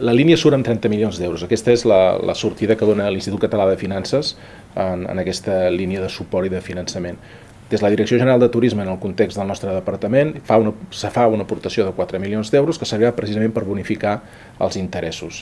La línia surt amb 30 milions d'euros. Aquesta és la, la sortida que dona l'Institut Català de Finances en, en aquesta línia de suport i de finançament. Des de la Direcció General de Turisme, en el context del nostre departament, fa una, se fa una aportació de 4 milions d'euros que servirà precisament per bonificar els interessos.